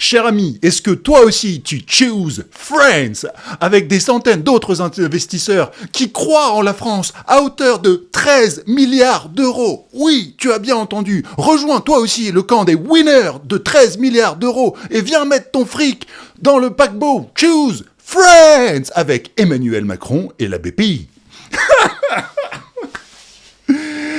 Cher ami, est-ce que toi aussi tu chooses Friends avec des centaines d'autres investisseurs qui croient en la France à hauteur de 13 milliards d'euros? Oui, tu as bien entendu. Rejoins toi aussi le camp des winners de 13 milliards d'euros et viens mettre ton fric dans le paquebot Choose Friends avec Emmanuel Macron et la BPI.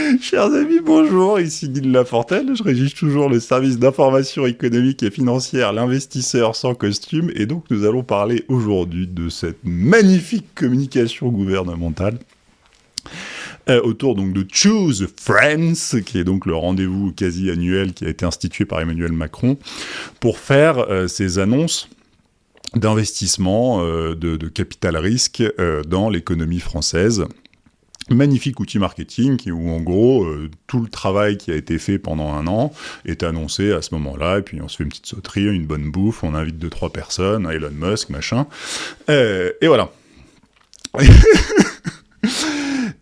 Chers amis, bonjour, ici Guy Lafortelle, je régis toujours le service d'information économique et financière, l'investisseur sans costume, et donc nous allons parler aujourd'hui de cette magnifique communication gouvernementale euh, autour donc de Choose Friends, qui est donc le rendez-vous quasi annuel qui a été institué par Emmanuel Macron, pour faire euh, ces annonces d'investissement euh, de, de, capital risque dans l'économie française magnifique outil marketing où en gros euh, tout le travail qui a été fait pendant un an est annoncé à ce moment-là et puis on se fait une petite sauterie, une bonne bouffe, on invite deux trois personnes, Elon Musk, machin, et voilà.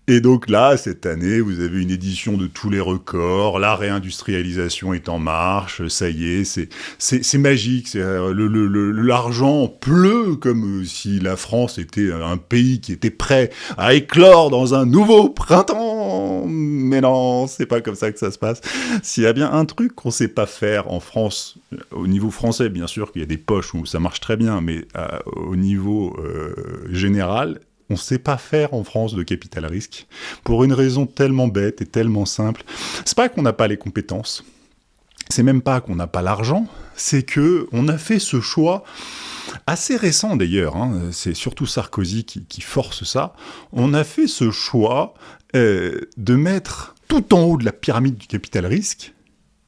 Et donc là, cette année, vous avez une édition de tous les records, la réindustrialisation est en marche, ça y est, c'est magique, euh, l'argent le, pleut comme si la France était un pays qui était prêt à éclore dans un nouveau printemps. Mais non, c'est pas comme ça que ça se passe. S'il y a bien un truc qu'on sait pas faire en France, au niveau français, bien sûr qu'il y a des poches où ça marche très bien, mais euh, au niveau euh, général, on ne sait pas faire en France de capital risque, pour une raison tellement bête et tellement simple. C'est pas qu'on n'a pas les compétences, c'est même pas qu'on n'a pas l'argent, c'est que on a fait ce choix assez récent d'ailleurs, hein, c'est surtout Sarkozy qui, force ça, on a fait ce choix euh, de mettre tout en haut de la pyramide du capital risque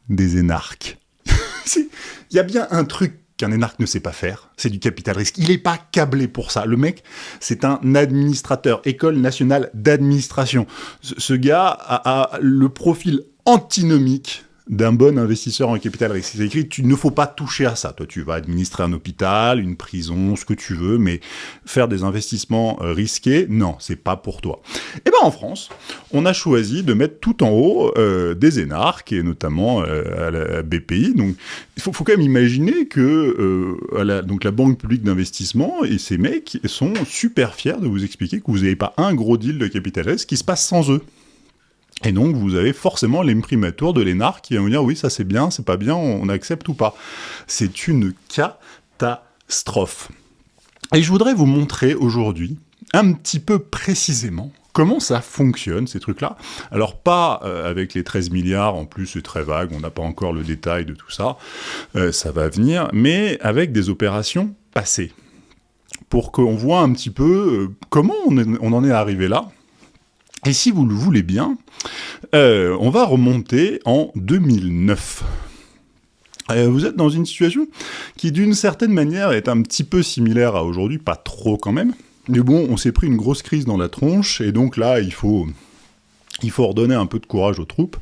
des énarques. Il y a bien un truc qu'un énarque ne sait pas faire, c'est du capital risque. Il n'est pas câblé pour ça. Le mec, c'est un administrateur, école nationale d'administration. Ce, gars a, a le profil antinomique d'un bon investisseur en capital risque. C'est écrit, tu ne faut pas toucher à ça. Toi, tu vas administrer un hôpital, une prison, ce que tu veux, mais faire des investissements euh, risqués, non, c'est pas pour toi. Et eh ben en France, on a choisi de mettre tout en haut euh, des énarques, et notamment euh, à la BPI. Donc, il faut, quand même imaginer que la, donc la Banque publique d'investissement et ces mecs sont super fiers de vous expliquer que vous n'avez pas un gros deal de capital risque qui se passe sans eux. Et donc, vous avez forcément l'imprimatur de l'énarque qui va vous dire « oui, ça c'est bien, c'est pas bien, on accepte ou pas ». C'est une catastrophe. Et je voudrais vous montrer aujourd'hui, un petit peu précisément, comment ça fonctionne, ces trucs-là. Alors, pas euh, avec les 13 milliards, en plus c'est très vague, on n'a pas encore le détail de tout ça, euh, ça va venir, mais avec des opérations passées, pour qu'on voit un petit peu euh, comment on en est arrivé là, et si vous le voulez bien, euh, on va remonter en 2009. Euh, vous êtes dans une situation qui, d'une certaine manière, est un petit peu similaire à aujourd'hui, pas trop quand même. Mais bon, on s'est pris une grosse crise dans la tronche, et donc là, il faut... Il faut redonner un peu de courage aux troupes.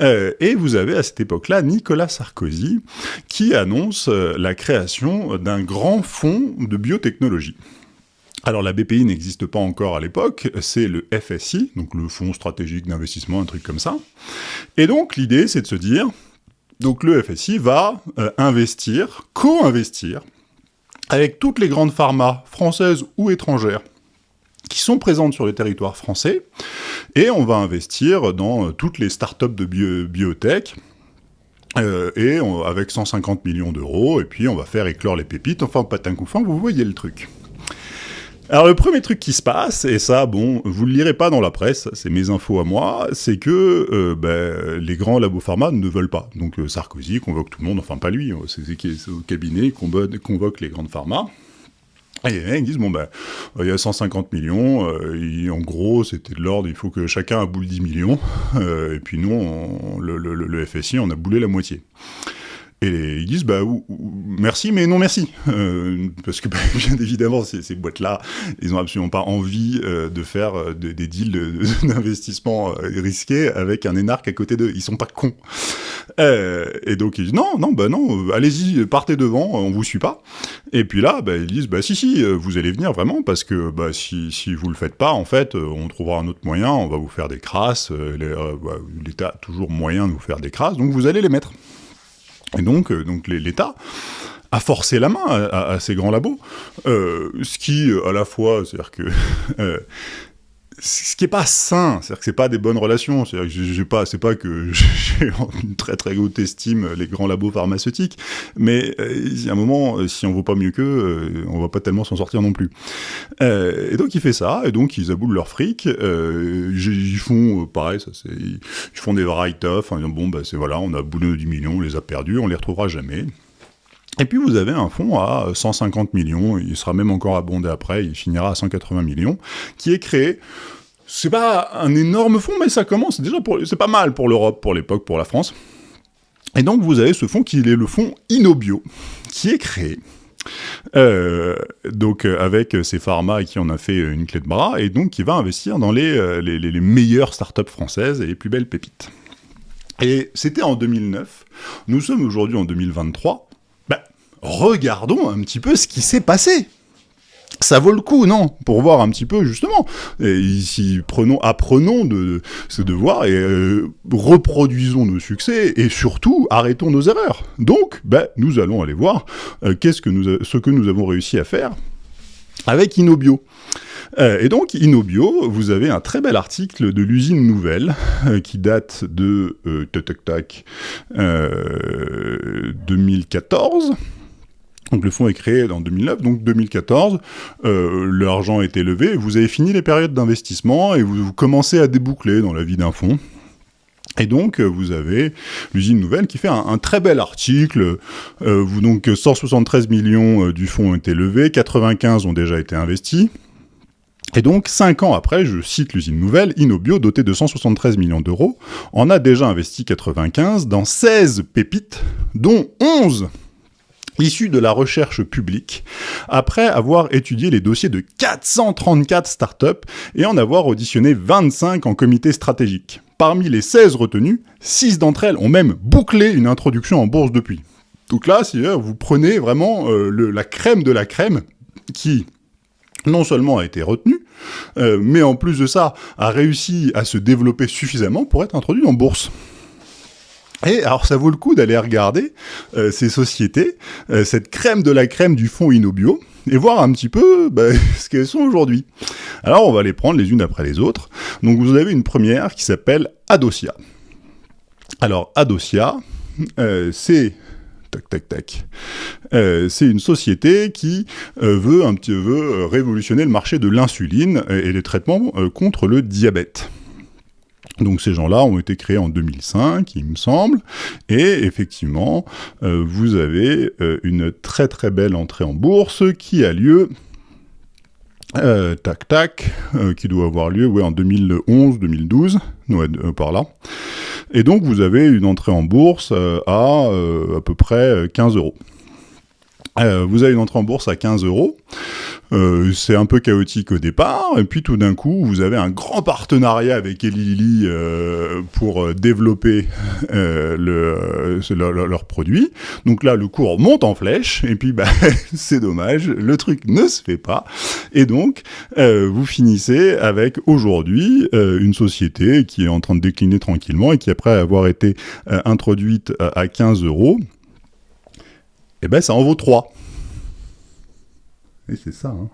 Euh, et vous avez à cette époque-là Nicolas Sarkozy qui annonce la création d'un grand fonds de biotechnologie. Alors la BPI n'existe pas encore à l'époque, c'est le FSI, donc le Fonds stratégique d'investissement, un truc comme ça. Et donc l'idée c'est de se dire, donc le FSI va euh, investir, co-investir, avec toutes les grandes pharmas françaises ou étrangères qui sont présentes sur le territoire français, et on va investir dans euh, toutes les startups de biotech, euh, et avec 150 millions d'euros, et puis on va faire éclore les pépites, enfin patin vous voyez le truc. Alors le premier truc qui se passe, et ça, bon, vous le lirez pas dans la presse, c'est mes infos à moi, c'est que euh, ben, les grands labos pharma ne veulent pas. Donc euh, Sarkozy convoque tout le monde, enfin pas lui, hein, c'est au cabinet convoque les grandes pharma. Et mecs disent, bon ben, il y a 150 millions, euh, en gros, c'était de l'ordre, il faut que chacun a boule 10 millions, et puis nous, le, le, FSI, on a boulé la moitié. Et ils disent, bah, merci, mais non merci. Euh, parce que, bah, bien évidemment, ces, ces boîtes-là, ils n'ont absolument pas envie euh, de faire euh, des deals d'investissement risqués avec un énarque à côté d'eux. Ils sont pas cons. et donc, ils disent, non, non, bah non, allez-y, partez devant, on vous suit pas. Et puis là, bah, ils disent, bah si, si, vous allez venir vraiment, parce que bah, si, si vous le faites pas, en fait, on trouvera un autre moyen, on va vous faire des crasses, bah, l'État a toujours moyen de vous faire des crasses, donc vous allez les mettre. Et donc, euh, donc l'État à forcer la main à, ces grands labos, ce qui, à la fois, c'est-à-dire que ce qui est pas sain, c'est-à-dire que c'est pas des bonnes relations, c'est-à-dire que j'ai pas, c'est pas que j'ai une très très haute estime les grands labos pharmaceutiques, mais euh, il y a un moment, euh, si on vaut pas mieux qu'eux, euh, on va pas tellement s'en sortir non plus. et donc il fait ça, et donc ils aboulent leur fric, ils font pareil, ça c'est, ils font des write-off, disant bon bah c'est voilà, on a boulé du million, on les a perdus, on les retrouvera jamais. Et puis vous avez un fonds à 150 millions, il sera même encore abondé après, il finira à 180 millions, qui est créé. C'est pas un énorme fonds, mais ça commence déjà c'est pas mal pour l'Europe, pour l'époque, pour la France. Et donc vous avez ce fonds qui est le fonds Inobio, qui est créé. Euh, donc avec ces pharma qui en a fait une clé de bras, et donc qui va investir dans les, euh, meilleures startups françaises et les plus belles pépites. Et c'était en 2009. Nous sommes aujourd'hui en 2023 regardons un petit peu ce qui s'est passé. Ça vaut le coup, non? Pour voir un petit peu, justement. Et ici, prenons, apprenons de ce devoir et euh, reproduisons nos succès et surtout, arrêtons nos erreurs. Donc, ben, nous allons aller voir euh, ce que nous avons réussi à faire avec Inobio. Euh, et donc, Inobio, vous avez un très bel article de l'usine nouvelle qui date de tac, 2014 donc le fonds est créé en 2009, donc 2014, euh, l'argent a été levé, vous avez fini les périodes d'investissement et vous, commencez à déboucler dans la vie d'un fonds. Et donc, euh, vous avez l'usine nouvelle qui fait un, très bel article. Euh, vous, donc, 173 millions du fonds ont été levés, 95 ont déjà été investis. Et donc, 5 ans après, je cite l'usine nouvelle, Inobio, doté de 173 millions d'euros, en a déjà investi 95 dans 16 pépites, dont 11 issu de la recherche publique, après avoir étudié les dossiers de 434 startups et en avoir auditionné 25 en comité stratégique. Parmi les 16 retenues, 6 d'entre elles ont même bouclé une introduction en bourse depuis. Donc là, si euh, vous prenez vraiment euh, la crème de la crème qui non seulement a été retenue, euh, mais en plus de ça, a réussi à se développer suffisamment pour être introduit en bourse. Et alors ça vaut le coup d'aller regarder euh, ces sociétés, euh, cette crème de la crème du fonds Inobio, et voir un petit peu bah, ce qu'elles sont aujourd'hui. Alors on va les prendre les unes après les autres. Donc vous avez une première qui s'appelle Adosia. Alors Adosia, euh, c'est tac tac tac. c'est une société qui veut un petit veut révolutionner le marché de l'insuline et les traitements contre le diabète. Donc ces gens-là ont été créés en 2005, il me semble, et effectivement, euh, vous avez euh, une très très belle entrée en bourse qui a lieu, euh, tac tac, qui doit avoir lieu en 2011-2012, par là. Et donc vous avez une entrée en bourse à à peu près 15 euros. vous avez une entrée en bourse à 15 euros. Euh, c'est un peu chaotique au départ, et puis tout d'un coup, vous avez un grand partenariat avec Eli euh, pour euh, développer le, leur, produit. Donc là, le cours monte en flèche, et puis bah, c'est dommage, le truc ne se fait pas. Et donc, vous finissez avec aujourd'hui une société qui est en train de décliner tranquillement et qui, après avoir été introduite à 15 euros, eh ben ça en vaut 3. Et c'est ça, hein.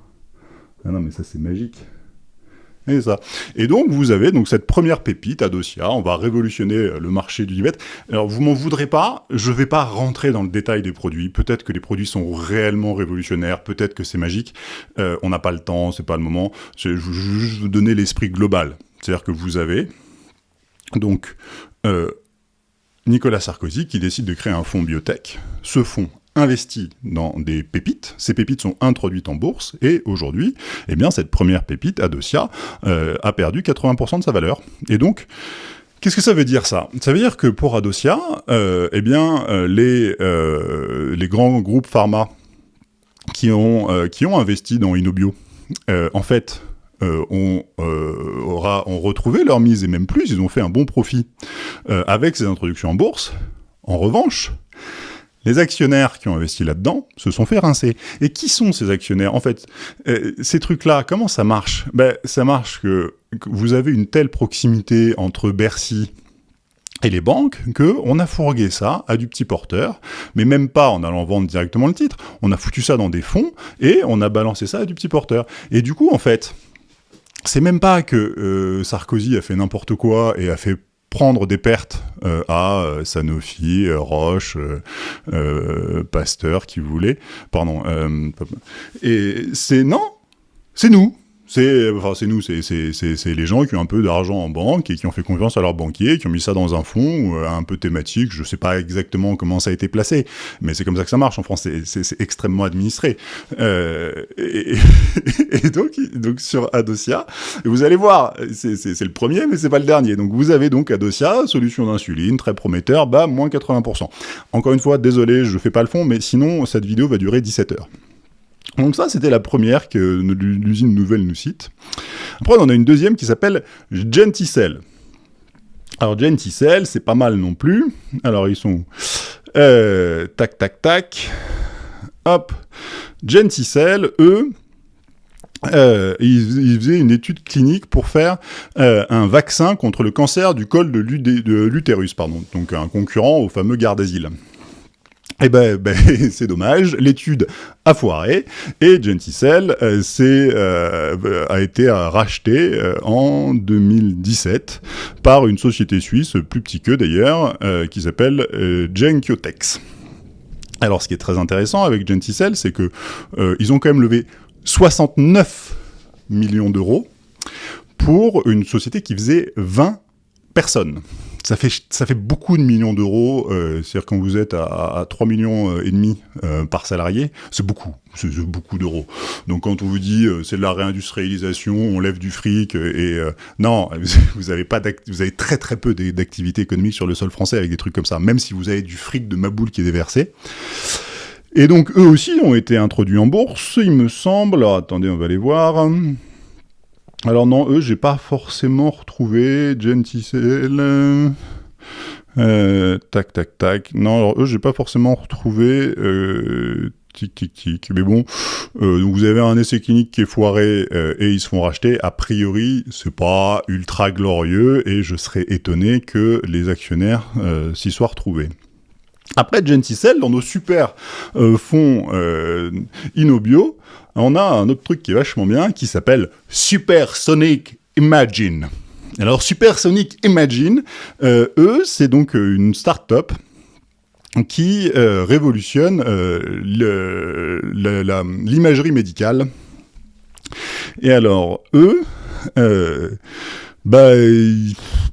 Ah non, mais ça, c'est magique. Et ça. Et donc, vous avez donc cette première pépite, Adosia, on va révolutionner euh, le marché du diabète. Alors, vous m'en voudrez pas, je vais pas rentrer dans le détail des produits. Peut-être que les produits sont réellement révolutionnaires, peut-être que c'est magique. Euh, on n'a pas le temps, c'est pas le moment. Je vais juste vous donner l'esprit global. C'est-à-dire que vous avez, donc, euh, Nicolas Sarkozy qui décide de créer un fonds biotech. Ce fonds investi dans des pépites. Ces pépites sont introduites en bourse et aujourd'hui, eh bien, cette première pépite, Adosia, euh, a perdu 80% de sa valeur. Et donc, Qu'est-ce que ça veut dire ça? Ça veut dire que pour Adosia, euh, eh bien, euh, les, les grands groupes pharma qui ont, qui ont investi dans Inobio, en fait, ont, aura, ont retrouvé leur mise, et même plus, ils ont fait un bon profit avec ces introductions en bourse. En revanche, les actionnaires qui ont investi là-dedans se sont fait rincer. Et qui sont ces actionnaires? En fait, euh, ces trucs-là, comment ça marche? Ben, Ça marche que, vous avez une telle proximité entre Bercy et les banques que on a fourgué ça à du petit porteur, mais même pas en allant vendre directement le titre, on a foutu ça dans des fonds et on a balancé ça à du petit porteur. Et du coup, en fait, c'est même pas que euh, Sarkozy a fait n'importe quoi et a fait prendre des pertes euh, à euh, Sanofi, Roche, Pasteur, qui voulait, pardon, et c'est non, c'est nous, c'est enfin, nous, c'est les gens qui ont un peu d'argent en banque et qui ont fait confiance à leur banquier, qui ont mis ça dans un fonds euh, un peu thématique. Je sais pas exactement comment ça a été placé, mais c'est comme ça que ça marche en France. C'est extrêmement administré. Euh, et, donc, donc sur Adosia, vous allez voir, c'est le premier, mais c'est pas le dernier. Donc vous avez donc Adosia, solution d'insuline, très prometteur, bah moins 80%. Encore une fois, désolé, je fais pas le fond, mais sinon cette vidéo va durer 17 heures. Donc ça, c'était la première que l'usine nouvelle nous cite. Après, on a une deuxième qui s'appelle Genticell. Alors Genticell, c'est pas mal non plus. Alors ils sont... Euh, tac, tac, tac. Hop. Genticell, eux, euh, ils, faisaient une étude clinique pour faire euh, un vaccin contre le cancer du col de l'utérus, pardon, donc un concurrent au fameux Gardasil. Eh ben, ben c'est dommage, l'étude a foiré, et Genticell euh, euh, a été racheté euh, en 2017 par une société suisse, plus petit que d'ailleurs, qui s'appelle Genkyotex. Alors ce qui est très intéressant avec Genticell, c'est que ils ont quand même levé 69 millions d'euros pour une société qui faisait 20 personnes ça fait, ça fait beaucoup de millions d'euros. Euh, C'est-à-dire quand vous êtes à, à 3 millions euh, et demi euh, par salarié, c'est beaucoup, c'est beaucoup d'euros. Donc quand on vous dit euh, c'est de la réindustrialisation, on lève du fric et non, vous avez pas, vous avez très très peu d'activités économiques sur le sol français avec des trucs comme ça. Même si vous avez du fric de Maboule qui est déversé. Et donc eux aussi ont été introduits en bourse, il me semble. Alors attendez, on va les voir. Alors non, eux, j'ai pas forcément retrouvé Genticell. Euh, tac, tac, tac. Non, alors eux, j'ai pas forcément retrouvé... Euh, tic, tic, tic. Mais bon, euh, vous avez un essai clinique qui est foiré euh, et ils se font racheter. A priori, c'est pas ultra glorieux et je serais étonné que les actionnaires euh, s'y soient retrouvés. Après Genticell, dans nos super euh, fonds euh, Inobio, on a un autre truc qui est vachement bien, qui s'appelle Supersonic Imagine. Alors Supersonic Imagine, euh, eux, c'est donc une start-up qui révolutionne l'imagerie médicale. Et alors, eux, bah,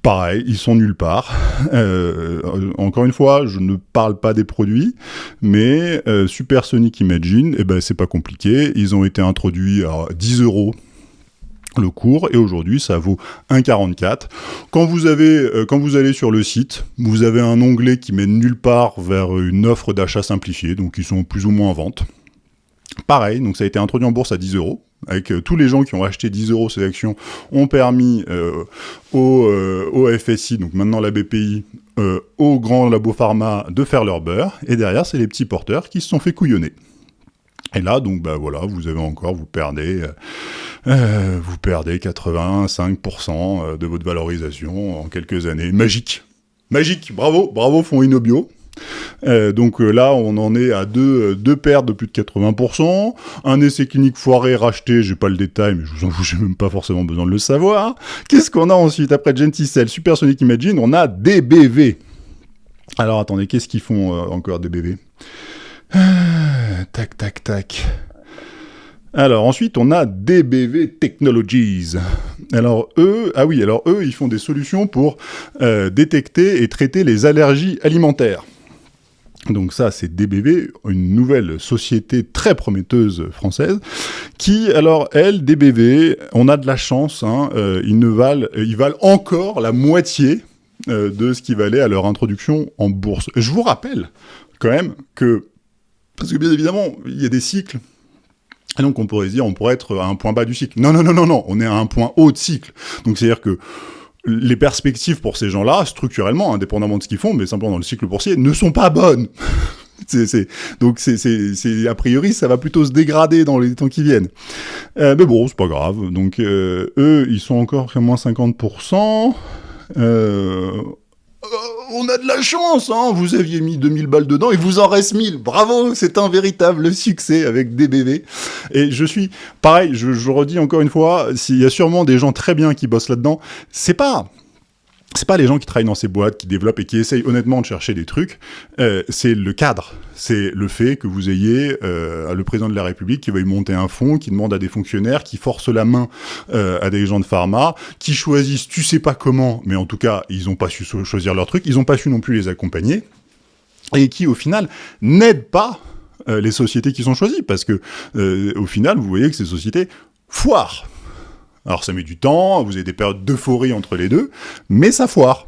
pareil, ils sont nulle part. Euh, encore une fois, je ne parle pas des produits, mais euh, Supersonic Imagine, eh ben, c'est pas compliqué. Ils ont été introduits à 10 euros le cours et aujourd'hui ça vaut 1,44. Quand vous avez, euh, quand vous allez sur le site, vous avez un onglet qui mène nulle part vers une offre d'achat simplifiée, donc ils sont plus ou moins en vente. Pareil, donc ça a été introduit en bourse à 10 euros avec euh, tous les gens qui ont acheté 10 euros ces actions, ont permis euh, au, euh, FSI, donc maintenant la BPI, aux grands labos pharma de faire leur beurre, et derrière, c'est les petits porteurs qui se sont fait couillonner. Et là, donc, bah voilà, vous avez encore, vous perdez, vous perdez 85% de votre valorisation en quelques années. Magique. Magique. Bravo. Bravo Fonds Inobio euh, donc euh, là, on en est à deux, euh, deux pertes de plus de 80%. Un essai clinique foiré racheté, j'ai pas le détail, mais je vous en j'ai même pas forcément besoin de le savoir. Qu'est-ce qu'on a ensuite Après Genticell, Supersonic Imagine, on a DBV. Alors attendez, qu'est-ce qu'ils font encore DBV Tac, tac, tac. Alors ensuite, on a DBV Technologies. Alors eux, ah oui, alors eux, ils font des solutions pour détecter et traiter les allergies alimentaires. Donc ça, c'est DBV, une nouvelle société très prometteuse française, qui, alors, elle, DBV, on a de la chance, hein, euh, ils, ne valent, ils valent encore la moitié euh, de ce qui valait à leur introduction en bourse. Je vous rappelle, quand même, que, parce que bien évidemment, il y a des cycles, et donc on pourrait dire, on pourrait être à un point bas du cycle. Non, non, non, non, non, on est à un point haut de cycle. Donc c'est-à-dire que les perspectives pour ces gens-là, structurellement, indépendamment de ce qu'ils font, mais simplement dans le cycle boursier, ne sont pas bonnes. donc c'est a priori ça va plutôt se dégrader dans les temps qui viennent. Euh, mais bon, c'est pas grave. Donc euh, eux, ils sont encore à moins 50%. Euh, euh, on a de la chance, hein vous aviez mis 2000 balles dedans et vous en reste 1000. Bravo, c'est un véritable succès avec DBV. Et je suis, pareil, je, je redis encore une fois, s'il y a sûrement des gens très bien qui bossent là-dedans, c'est pas c'est pas les gens qui travaillent dans ces boîtes, qui développent et qui essayent honnêtement de chercher des trucs, euh, c'est le cadre. C'est le fait que vous ayez euh, le président de la République qui veuille monter un fonds, qui demande à des fonctionnaires, qui force la main euh, à des gens de pharma, qui choisissent tu sais pas comment, mais en tout cas, ils ont pas su choisir leur truc, ils ont pas su non plus les accompagner, et qui au final n'aident pas euh, les sociétés qui sont choisies, parce que euh, au final, vous voyez que ces sociétés foirent. Alors ça met du temps, vous avez des périodes d'euphorie entre les deux, mais ça foire.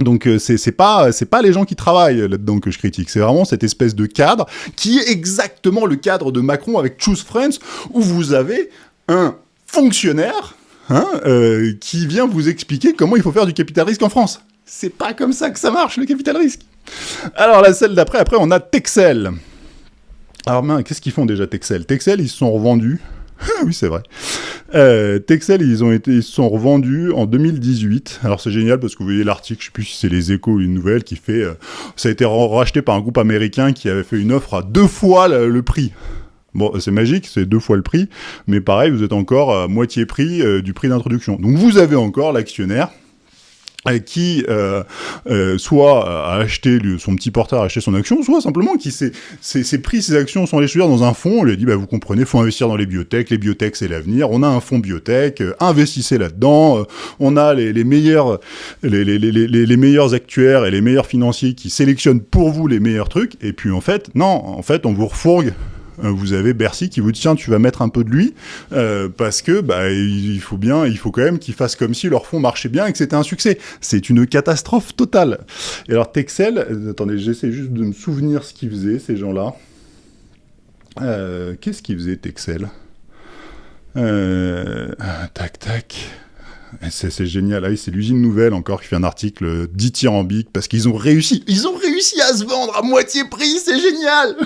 Donc euh, c'est pas pas les gens qui travaillent là-dedans que je critique, c'est vraiment cette espèce de cadre qui est exactement le cadre de Macron avec Choose Friends où vous avez un fonctionnaire hein, euh, qui vient vous expliquer comment il faut faire du capital risque en France. C'est pas comme ça que ça marche le capital risque. Alors la celle d'après, après on a Texel. Alors qu'est-ce qu'ils font déjà Texel? Texel ils se sont revendus oui, c'est vrai. Euh, Texel, ils ont été, ils sont revendus en 2018. Alors c'est génial parce que vous voyez l'article, je sais plus si c'est les Échos ou une nouvelle qui fait, euh, ça a été racheté par un groupe américain qui avait fait une offre à deux fois le, le prix. Bon, c'est magique, c'est deux fois le prix, mais pareil, vous êtes encore à moitié prix euh, du prix d'introduction. Donc vous avez encore l'actionnaire qui euh, euh, soit a acheté son petit porteur a acheté son action, soit simplement qui s'est pris ses actions sans les choisir dans un fonds, on lui a dit bah vous comprenez, faut investir dans les biotech, les biotech c'est l'avenir, on a un fonds biotech, euh, investissez là-dedans, euh, on a les, meilleurs les, meilleurs actuaires et les meilleurs financiers qui sélectionnent pour vous les meilleurs trucs, et puis en fait non, en fait on vous refourgue euh, vous avez Bercy qui vous dit tiens tu vas mettre un peu de lui euh, parce que bah il faut bien il faut quand même qu'ils fassent comme si leur fonds marchait bien et que c'était un succès c'est une catastrophe totale et alors Texel euh, attendez j'essaie juste de me souvenir ce qu'ils faisaient ces gens là euh, qu'est-ce qu'ils faisaient Texel? Euh, tac tac c'est génial. Ah, c'est l'usine nouvelle encore qui fait un article dithyrambique parce qu'ils ont réussi. Ils ont réussi à se vendre à moitié prix. C'est génial.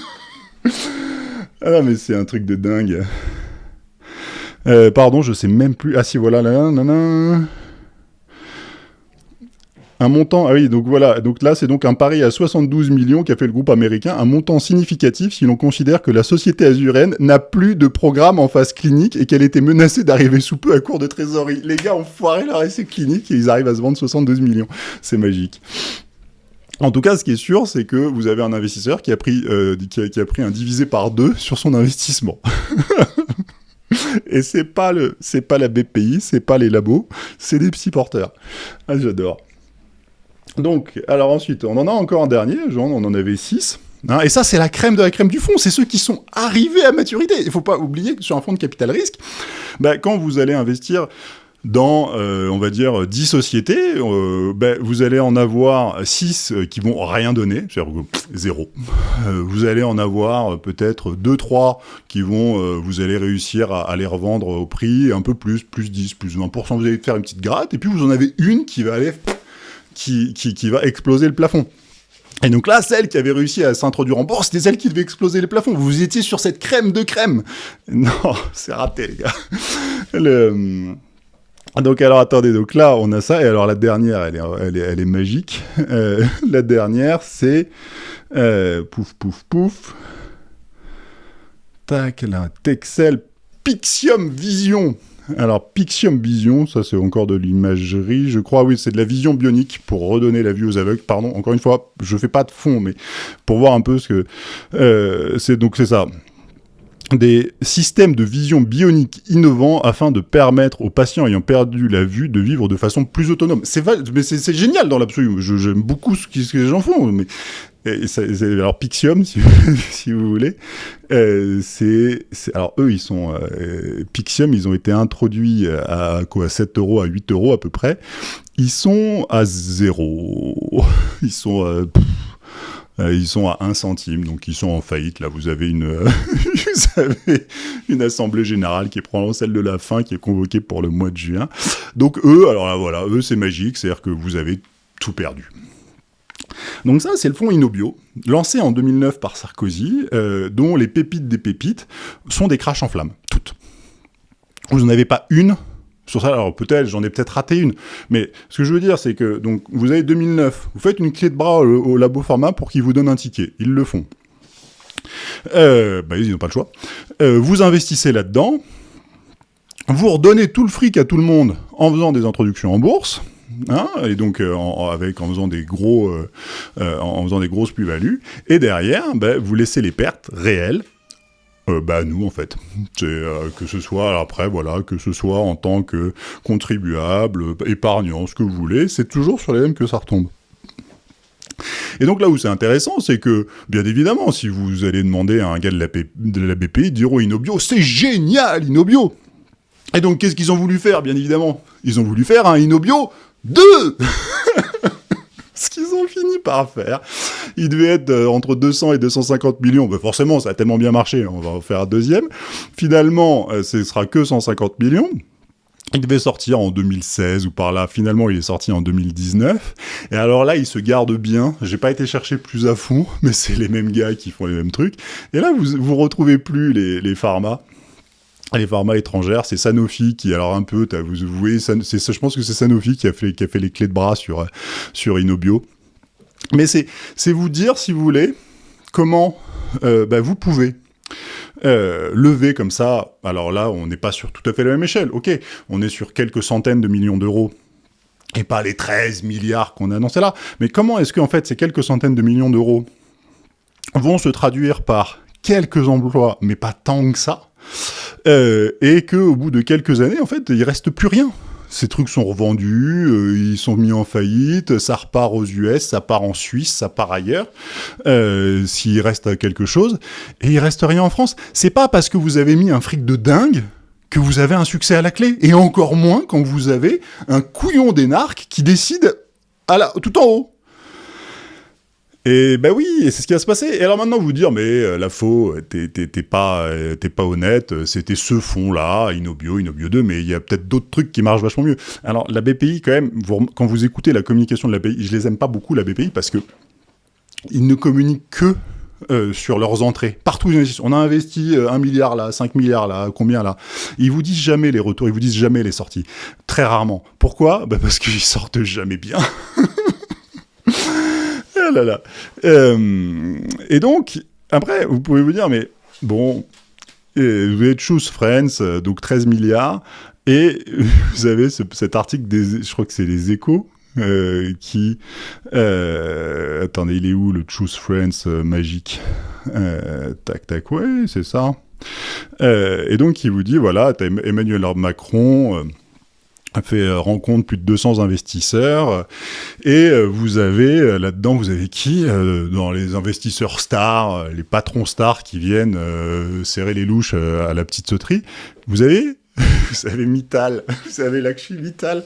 Ah mais c'est un truc de dingue. Euh, pardon, je sais même plus. Ah si, voilà, là. Un montant, ah oui, donc voilà, donc là c'est donc un pari à 72 millions qu'a fait le groupe américain, un montant significatif si l'on considère que la société azurène n'a plus de programme en phase clinique et qu'elle était menacée d'arriver sous peu à court de trésorerie. Les gars ont foiré leur essai clinique et ils arrivent à se vendre 72 millions. C'est magique. En tout cas, ce qui est sûr, c'est que vous avez un investisseur qui a pris, euh, qui, a, pris un divisé par deux sur son investissement. Et c'est pas le, c'est pas la BPI, c'est pas les labos, c'est des psy porteurs. Ah, j'adore. Donc, alors ensuite, on en a encore un dernier, genre, on en avait six. Hein, et ça, c'est la crème de la crème du fond. C'est ceux qui sont arrivés à maturité. Il faut pas oublier que sur un fonds de capital risque, bah, quand vous allez investir dans, euh, on va dire, 10 sociétés, euh, ben, vous allez en avoir 6 euh, qui vont rien donner, c'est-à-dire zéro. Vous allez en avoir peut-être 2-3 qui vont, vous allez réussir à, à, les revendre au prix un peu plus, plus 10, plus 20%, vous allez faire une petite gratte, et puis vous en avez une qui va aller, qui, qui, qui va exploser le plafond. Et donc là, celle qui avait réussi à s'introduire en bourse, c'était celle qui devait exploser les plafonds. Vous étiez sur cette crème de crème. Non, c'est raté, les gars. Le... Donc alors attendez, donc là on a ça, et alors la dernière, elle est, elle est, elle est magique. Euh, la dernière, c'est euh, pouf pouf pouf. Tac, là, Texel Pixium Vision. Alors Pixium Vision, ça c'est encore de l'imagerie, je crois, oui, c'est de la vision bionique pour redonner la vue aux aveugles. Pardon, encore une fois, je fais pas de fond, mais pour voir un peu ce que euh, c'est. Donc c'est ça des systèmes de vision bionique innovants afin de permettre aux patients ayant perdu la vue de vivre de façon plus autonome. C'est mais c'est génial dans l'absolu. J'aime beaucoup ce, ce que les gens font. Mais et ça, alors Pixium, si, si vous voulez, euh, c'est alors eux ils sont euh, Pixium, ils ont été introduits à quoi 7 euros à 8 euros à peu près. Ils sont à zéro. Ils sont pff, euh, ils sont à 1 centime, donc ils sont en faillite. Là, vous avez une, avez une assemblée générale qui est probablement celle de la fin, qui est convoquée pour le mois de juin. Donc eux, alors là, voilà, eux, c'est magique, c'est-à-dire que vous avez tout perdu. Donc ça, c'est le fonds Inobio, lancé en 2009 par Sarkozy, euh, dont les pépites des pépites sont des crashs en flammes, toutes. Vous n'en avez pas une sur ça. Alors peut-être, j'en ai peut-être raté une, mais ce que je veux dire, c'est que donc vous avez 2009, vous faites une clé de bras au, labo pharma pour qu'ils vous donnent un ticket. Ils le font. Euh, bah, ils n'ont pas le choix. Euh, vous investissez là-dedans, vous redonnez tout le fric à tout le monde en faisant des introductions en bourse. Hein, et donc euh, en, avec en faisant des gros en faisant des grosses plus-values et derrière bah, vous laissez les pertes réelles euh, bah nous en fait, c'est euh, que ce soit après voilà que ce soit en tant que contribuable, épargnant, ce que vous voulez, c'est toujours sur les mêmes que ça retombe. Et donc là où c'est intéressant, c'est que, bien évidemment, si vous allez demander à un gars de la, de la BPI, ils diront Inobio, c'est génial, Inobio! Et donc qu'est-ce qu'ils ont voulu faire, bien évidemment Ils ont voulu faire un Inobio 2 ce qu'ils ont fini par faire. Il devait être euh, entre 200 et 250 millions. Ben forcément, ça a tellement bien marché, on va en faire un deuxième. Finalement, euh, ce sera que 150 millions. Il devait sortir en 2016 ou par là. Finalement, il est sorti en 2019. Et alors là, il se garde bien. J'ai pas été chercher plus à fond, mais c'est les mêmes gars qui font les mêmes trucs. Et là, vous vous retrouvez plus les, les pharma les pharma étrangères, c'est Sanofi qui, alors un peu, vous, voyez, je pense que c'est Sanofi qui a, fait, les clés de bras sur, sur Inobio. Mais c'est vous dire, si vous voulez, comment euh, bah, vous pouvez euh, lever comme ça, alors là, on n'est pas sur tout à fait la même échelle, ok, on est sur quelques centaines de millions d'euros, et pas les 13 milliards qu'on a annoncés là, mais comment est-ce qu'en fait ces quelques centaines de millions d'euros vont se traduire par quelques emplois, mais pas tant que ça, euh, et qu'au bout de quelques années, en fait, il reste plus rien. Ces trucs sont revendus, euh, ils sont mis en faillite, ça repart aux US, ça part en Suisse, ça part ailleurs, euh, s'il reste quelque chose, et il reste rien en France. C'est pas parce que vous avez mis un fric de dingue que vous avez un succès à la clé, et encore moins quand vous avez un couillon d'énarque qui décide à la, tout en haut. Et ben oui, c'est ce qui va se passer. Et alors maintenant, vous dire, mais euh, la faux, t'es pas, euh, pas honnête, c'était ce fond-là, Inobio, Inobio 2, mais il y a peut-être d'autres trucs qui marchent vachement mieux. Alors la BPI, quand même, quand vous écoutez la communication de la BPI, je les aime pas beaucoup, la BPI, parce que ils ne communiquent que euh, sur leurs entrées. Partout, on a investi un milliard là, 5 milliards là, combien là? Ils vous disent jamais les retours, ils vous disent jamais les sorties. Très rarement. Pourquoi? Bah Parce qu'ils sortent jamais bien. euh, et donc, après, vous pouvez vous dire, mais bon, euh, vous avez Choose Friends, euh, donc 13 milliards, et vous avez cet article, des, je crois que c'est les échos, qui... attendez, il est où le Choose Friends magique? Tac, tac, ouais, c'est ça. et donc, il vous dit, voilà, Emmanuel Macron fait euh, rencontre plus de 200 investisseurs et euh, vous avez euh, là-dedans vous avez qui dans les investisseurs stars les patrons stars qui viennent serrer les louches à la petite sauterie? Vous avez? Vous avez Mittal. Vous avez Lakshmi Mittal.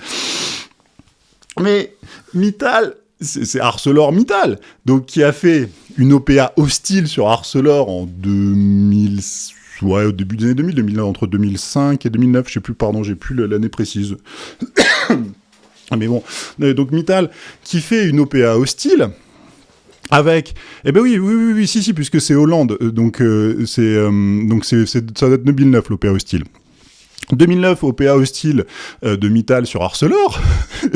Mais Mittal c'est ArcelorMittal donc qui a fait une OPA hostile sur Arcelor en 2000 ouais, au début des années 2000, 2000, entre 2005 et 2009, je sais plus, pardon, j'ai plus l'année précise. Mais bon, euh, donc Mittal, qui fait une OPA hostile, avec, eh ben oui, oui, oui, oui si, si, puisque c'est Hollande, euh, donc euh, c'est, donc c'est, ça date de 2009 l'OPA hostile. 2009, OPA hostile de Mittal sur Arcelor.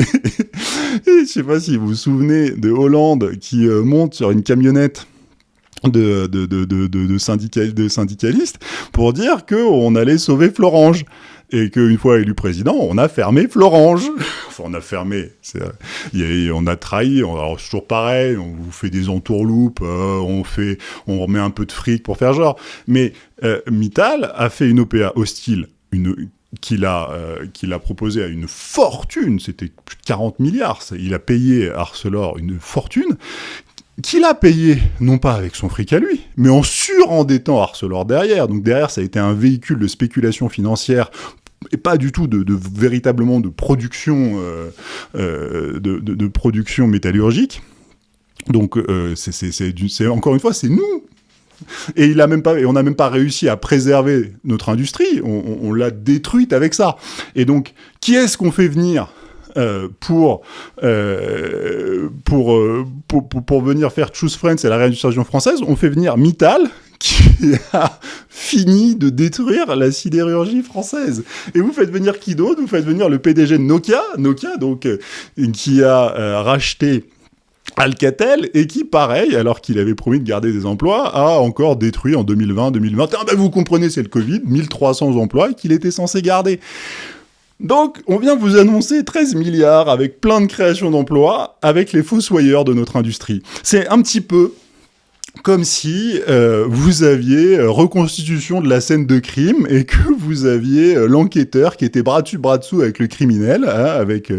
Je sais pas si vous vous souvenez de Hollande qui monte sur une camionnette de, de, syndicalistes pour dire qu'on allait sauver Florange. Et qu'une fois élu président, on a fermé Florange. enfin, on a fermé. on a trahi. alors, c'est toujours pareil. On vous fait des entourloupes. Euh, on, fait, on remet un peu de fric pour faire genre. Mais euh, Mittal a fait une OPA hostile, une, qu'il a, euh, qu'il a proposé à une fortune, c'était plus de 40 milliards, il a payé Arcelor une fortune, qu'il a payé, non pas avec son fric à lui, mais en surendettant Arcelor derrière. Donc derrière, ça a été un véhicule de spéculation financière et pas du tout de, véritablement de production, euh, euh, de, production métallurgique. Donc euh, c'est encore une fois, c'est nous. Et il a même pas, et on n'a même pas réussi à préserver notre industrie. on l'a détruite avec ça. Et donc, qui est-ce qu'on fait venir? Euh, pour, euh, euh, pour, pour, pour, venir faire Choose Friends et la réindustrialisation française, on fait venir Mittal, qui a fini de détruire la sidérurgie française. Et vous faites venir qui d'autre Vous faites venir le PDG de Nokia, Nokia donc qui a racheté Alcatel et qui, pareil, alors qu'il avait promis de garder des emplois, a encore détruit en 2020-2021. Ben vous comprenez, c'est le Covid, 1300 emplois qu'il était censé garder. Donc, on vient vous annoncer 13 milliards avec plein de créations d'emplois avec les fossoyeurs de notre industrie. C'est un petit peu comme si euh, vous aviez euh, reconstitution de la scène de crime et que vous aviez euh, l'enquêteur qui était bras dessus bras dessous avec le criminel, hein, avec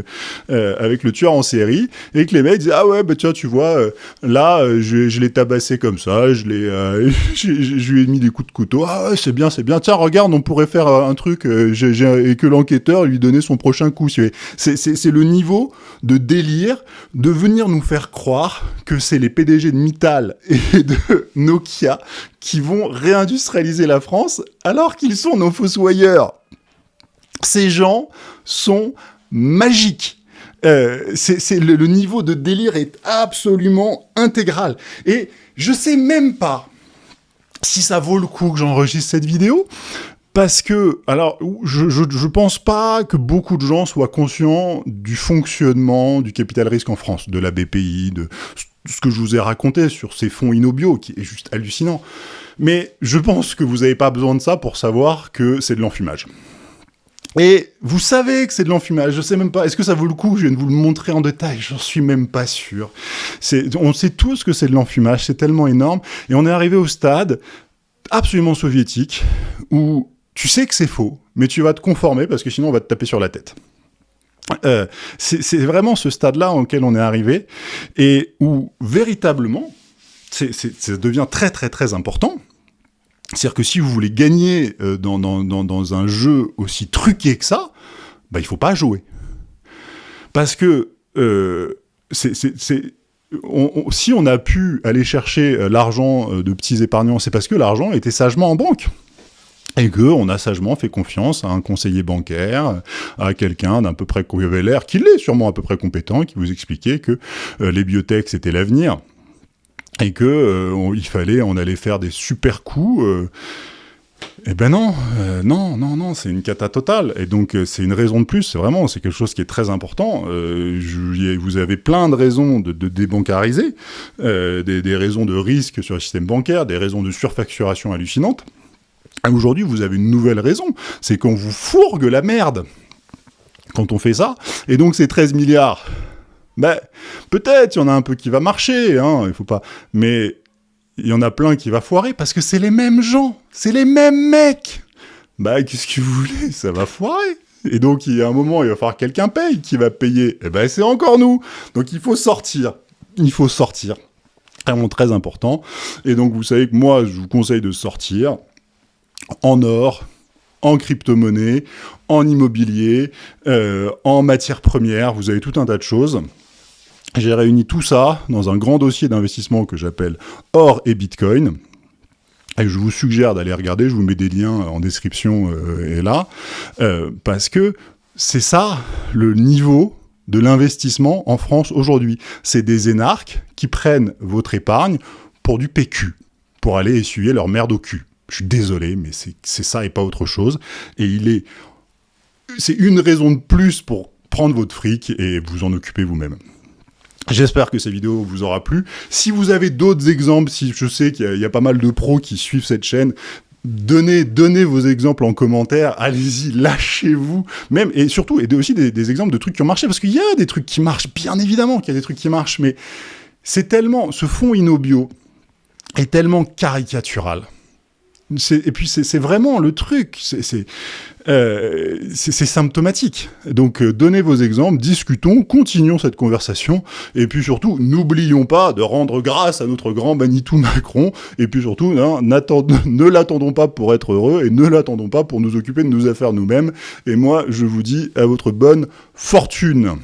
avec le tueur en série, et que les mecs disaient ah ouais bah tiens tu vois là je, je l'ai tabassé comme ça, je l'ai je lui ai mis des coups de couteau, ah ouais c'est bien c'est bien, tiens regarde on pourrait faire un truc et que l'enquêteur lui donnait son prochain coup. C'est c'est le niveau de délire de venir nous faire croire que c'est les PDG de Mittal de Nokia qui vont réindustrialiser la France alors qu'ils sont nos fossoyeurs. Ces gens sont magiques. Euh, le, le, niveau de délire est absolument intégral. Et je sais même pas si ça vaut le coup que j'enregistre cette vidéo, parce que, alors, je, je, pense pas que beaucoup de gens soient conscients du fonctionnement du capital risque en France, de la BPI, de ce que je vous ai raconté sur ces fonds Inobio, qui est juste hallucinant. Mais je pense que vous n'avez pas besoin de ça pour savoir que c'est de l'enfumage. Et vous savez que c'est de l'enfumage, je sais même pas, est-ce que ça vaut le coup je vienne vous le montrer en détail? J'en suis même pas sûr. On sait tous que c'est de l'enfumage, c'est tellement énorme, et on est arrivé au stade absolument soviétique, où tu sais que c'est faux, mais tu vas te conformer parce que sinon on va te taper sur la tête. Euh, c'est vraiment ce stade-là auquel on est arrivé et où véritablement, ça devient très très très important. C'est-à-dire que si vous voulez gagner euh, dans, un jeu aussi truqué que ça, bah, il faut pas jouer. Parce que euh, si on a pu aller chercher l'argent de petits épargnants, c'est parce que l'argent était sagement en banque et que on a sagement fait confiance à un conseiller bancaire, à quelqu'un d'un peu près qui avait l'air, qu'il est sûrement à peu près compétent, qui vous expliquait que euh, les biotech c'était l'avenir et que euh, il fallait, on allait faire des super coups. Euh, eh ben non, non, non, non, c'est une cata totale. Et donc, c'est une raison de plus, vraiment, c'est quelque chose qui est très important. Vous avez plein de raisons de, de débancariser, des, des, raisons de risque sur le système bancaire, des raisons de surfacturation hallucinante. Aujourd'hui, vous avez une nouvelle raison, c'est qu'on vous fourgue la merde quand on fait ça. Et donc ces 13 milliards, ben, peut-être il y en a un peu qui va marcher, hein, il faut pas... Mais il y en a plein qui va foirer parce que c'est les mêmes gens, c'est les mêmes mecs. Bah, qu'est-ce que vous voulez? Ça va foirer. Et donc, il y a un moment, il va falloir quelqu'un paye. Qui va payer Et eh ben, c'est encore nous. Donc, il faut sortir. Il faut sortir. Vraiment très important. Et donc, vous savez que moi, je vous conseille de sortir en or, en crypto-monnaie, en immobilier, euh, en matières premières, vous avez tout un tas de choses. J'ai réuni tout ça dans un grand dossier d'investissement que j'appelle Or et Bitcoin. Et je vous suggère d'aller regarder, je vous mets des liens en description euh, et là, euh, parce que c'est ça le niveau de l'investissement en France aujourd'hui. C'est des énarques qui prennent votre épargne pour du PQ, pour aller essuyer leur merde au cul. Je suis désolé, mais c'est ça et pas autre chose. Et il est... C'est une raison de plus pour prendre votre fric et vous en occuper vous-même. J'espère que cette vidéo vous aura plu. Si vous avez d'autres exemples, si je sais qu'il y, a pas mal de pros qui suivent cette chaîne, donnez, donnez vos exemples en commentaire, allez-y, lâchez-vous, même, et surtout, et aussi des, exemples de trucs qui ont marché, parce qu'il y a des trucs qui marchent, bien évidemment qu'il y a des trucs qui marchent, mais c'est tellement, ce fond Inobio est tellement caricatural, et puis c'est vraiment le truc, c'est euh, symptomatique. Donc euh, donnez vos exemples, discutons, continuons cette conversation, et puis surtout, n'oublions pas de rendre grâce à notre grand Manitou Macron, et puis surtout, hein, ne l'attendons pas pour être heureux, et ne l'attendons pas pour nous occuper de nos affaires nous-mêmes, et moi je vous dis à votre bonne fortune.